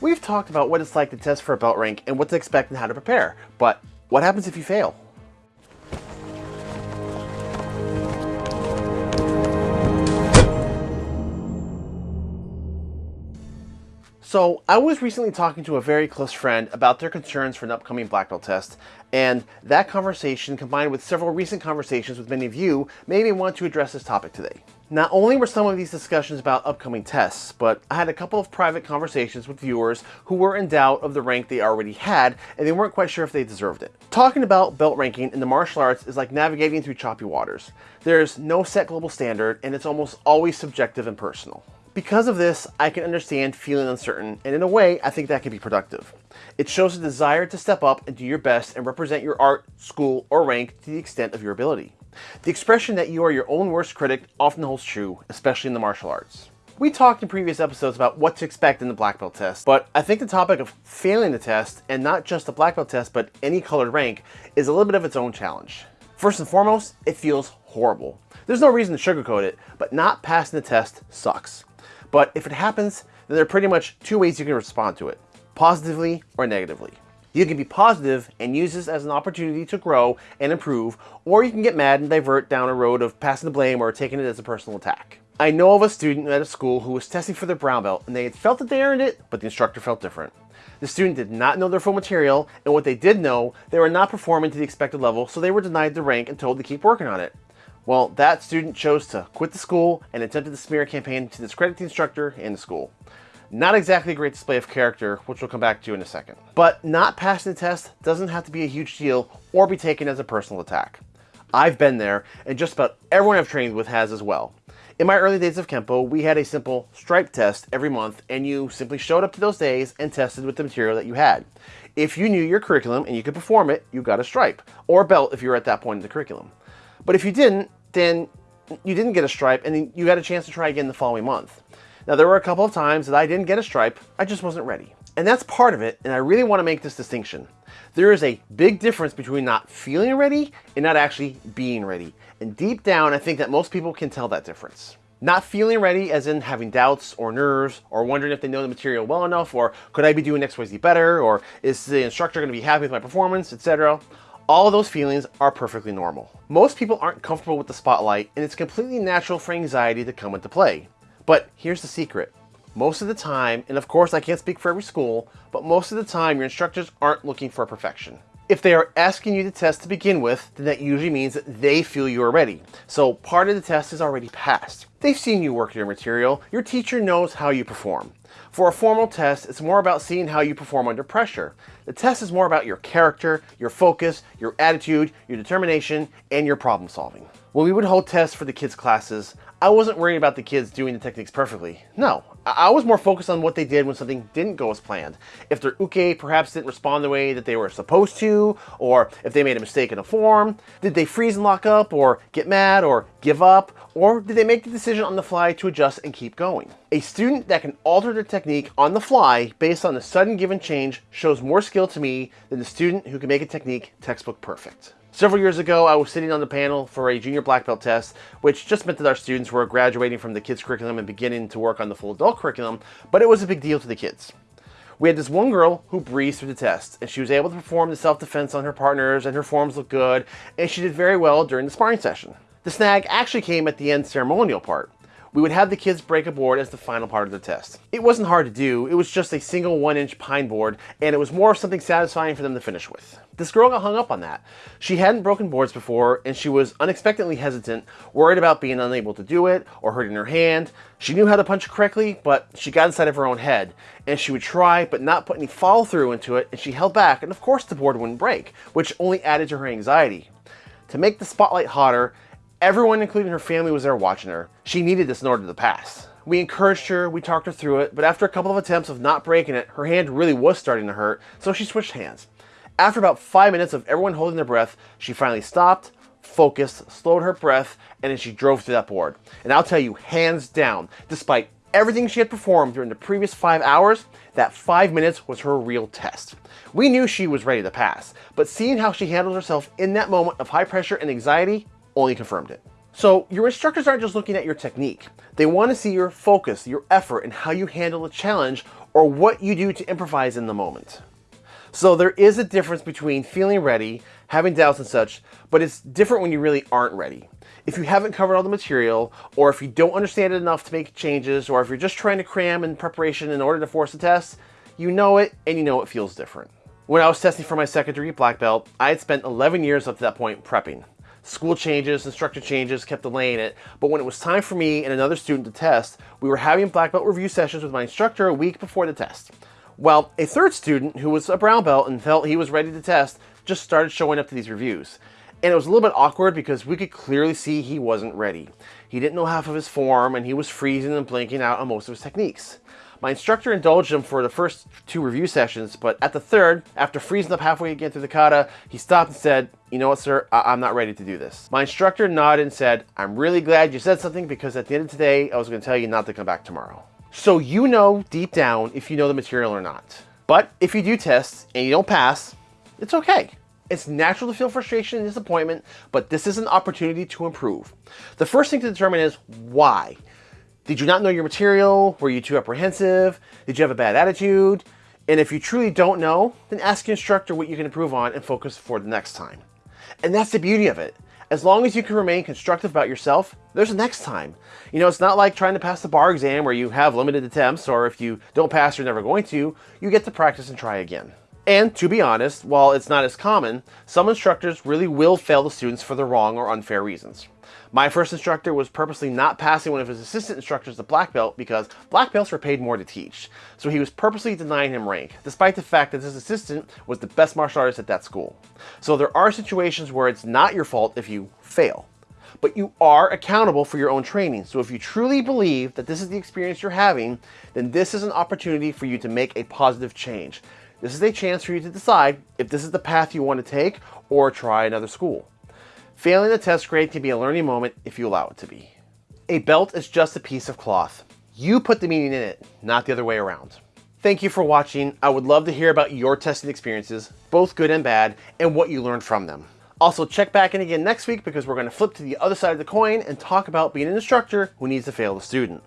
We've talked about what it's like to test for a belt rank and what to expect and how to prepare, but what happens if you fail? So I was recently talking to a very close friend about their concerns for an upcoming black belt test, and that conversation combined with several recent conversations with many of you made me want to address this topic today. Not only were some of these discussions about upcoming tests, but I had a couple of private conversations with viewers who were in doubt of the rank they already had and they weren't quite sure if they deserved it. Talking about belt ranking in the martial arts is like navigating through choppy waters. There's no set global standard and it's almost always subjective and personal. Because of this, I can understand feeling uncertain, and in a way, I think that can be productive. It shows a desire to step up and do your best and represent your art, school, or rank to the extent of your ability. The expression that you are your own worst critic often holds true, especially in the martial arts. We talked in previous episodes about what to expect in the black belt test, but I think the topic of failing the test, and not just the black belt test, but any colored rank, is a little bit of its own challenge. First and foremost, it feels horrible. There's no reason to sugarcoat it, but not passing the test sucks. But if it happens, then there are pretty much two ways you can respond to it, positively or negatively. You can be positive and use this as an opportunity to grow and improve, or you can get mad and divert down a road of passing the blame or taking it as a personal attack. I know of a student at a school who was testing for their brown belt and they had felt that they earned it, but the instructor felt different. The student did not know their full material, and what they did know, they were not performing to the expected level, so they were denied the rank and told to keep working on it. Well, that student chose to quit the school and attempted the smear campaign to discredit the instructor and the school. Not exactly a great display of character, which we'll come back to in a second. But not passing the test doesn't have to be a huge deal or be taken as a personal attack. I've been there, and just about everyone I've trained with has as well. In my early days of Kempo, we had a simple stripe test every month, and you simply showed up to those days and tested with the material that you had. If you knew your curriculum and you could perform it, you got a stripe, or a belt if you were at that point in the curriculum. But if you didn't, then you didn't get a stripe and you got a chance to try again the following month. Now there were a couple of times that I didn't get a stripe, I just wasn't ready. And that's part of it, and I really want to make this distinction. There is a big difference between not feeling ready and not actually being ready. And deep down, I think that most people can tell that difference. Not feeling ready as in having doubts or nerves or wondering if they know the material well enough or could I be doing XYZ better or is the instructor going to be happy with my performance, etc. All those feelings are perfectly normal. Most people aren't comfortable with the spotlight and it's completely natural for anxiety to come into play. But here's the secret. Most of the time, and of course I can't speak for every school, but most of the time your instructors aren't looking for perfection. If they are asking you to test to begin with, then that usually means that they feel you are ready. So part of the test is already passed. They've seen you work your material, your teacher knows how you perform. For a formal test, it's more about seeing how you perform under pressure. The test is more about your character, your focus, your attitude, your determination, and your problem solving. When we would hold tests for the kids' classes, I wasn't worried about the kids doing the techniques perfectly. No, I was more focused on what they did when something didn't go as planned. If their uke perhaps didn't respond the way that they were supposed to, or if they made a mistake in a form, did they freeze and lock up, or get mad, or give up, or did they make the decision on the fly to adjust and keep going? A student that can alter their technique on the fly based on a sudden given change shows more skill to me than the student who can make a technique textbook perfect. Several years ago, I was sitting on the panel for a junior black belt test, which just meant that our students were graduating from the kids curriculum and beginning to work on the full adult curriculum, but it was a big deal to the kids. We had this one girl who breezed through the test, and she was able to perform the self-defense on her partners, and her forms looked good, and she did very well during the sparring session. The snag actually came at the end ceremonial part we would have the kids break a board as the final part of the test. It wasn't hard to do, it was just a single one inch pine board, and it was more of something satisfying for them to finish with. This girl got hung up on that. She hadn't broken boards before, and she was unexpectedly hesitant, worried about being unable to do it, or hurting her hand. She knew how to punch correctly, but she got inside of her own head, and she would try, but not put any follow through into it, and she held back, and of course the board wouldn't break, which only added to her anxiety. To make the spotlight hotter, Everyone, including her family, was there watching her. She needed this in order to pass. We encouraged her, we talked her through it, but after a couple of attempts of not breaking it, her hand really was starting to hurt, so she switched hands. After about five minutes of everyone holding their breath, she finally stopped, focused, slowed her breath, and then she drove through that board. And I'll tell you, hands down, despite everything she had performed during the previous five hours, that five minutes was her real test. We knew she was ready to pass, but seeing how she handled herself in that moment of high pressure and anxiety only confirmed it. So your instructors aren't just looking at your technique. They want to see your focus, your effort, and how you handle a challenge or what you do to improvise in the moment. So there is a difference between feeling ready, having doubts and such, but it's different when you really aren't ready. If you haven't covered all the material, or if you don't understand it enough to make changes, or if you're just trying to cram in preparation in order to force a test, you know it and you know it feels different. When I was testing for my second degree black belt, I had spent 11 years up to that point prepping. School changes, instructor changes kept delaying it, but when it was time for me and another student to test, we were having black belt review sessions with my instructor a week before the test. Well, a third student who was a brown belt and felt he was ready to test just started showing up to these reviews. And it was a little bit awkward because we could clearly see he wasn't ready. He didn't know half of his form and he was freezing and blinking out on most of his techniques. My instructor indulged him for the first two review sessions, but at the third, after freezing up halfway again through the kata, he stopped and said, you know what, sir, I am not ready to do this. My instructor nodded and said, I'm really glad you said something because at the end of today, I was going to tell you not to come back tomorrow. So you know deep down if you know the material or not. But if you do tests and you don't pass, it's okay. It's natural to feel frustration and disappointment, but this is an opportunity to improve. The first thing to determine is why. Did you not know your material? Were you too apprehensive? Did you have a bad attitude? And if you truly don't know, then ask your instructor what you can improve on and focus for the next time. And that's the beauty of it. As long as you can remain constructive about yourself, there's a next time. You know, it's not like trying to pass the bar exam where you have limited attempts, or if you don't pass, you're never going to. You get to practice and try again. And to be honest, while it's not as common, some instructors really will fail the students for the wrong or unfair reasons. My first instructor was purposely not passing one of his assistant instructors the black belt because black belts were paid more to teach. So he was purposely denying him rank, despite the fact that his assistant was the best martial artist at that school. So there are situations where it's not your fault if you fail. But you are accountable for your own training. So if you truly believe that this is the experience you're having, then this is an opportunity for you to make a positive change. This is a chance for you to decide if this is the path you want to take or try another school. Failing a test grade can be a learning moment if you allow it to be. A belt is just a piece of cloth. You put the meaning in it, not the other way around. Thank you for watching. I would love to hear about your testing experiences, both good and bad, and what you learned from them. Also, check back in again next week because we're going to flip to the other side of the coin and talk about being an instructor who needs to fail the student.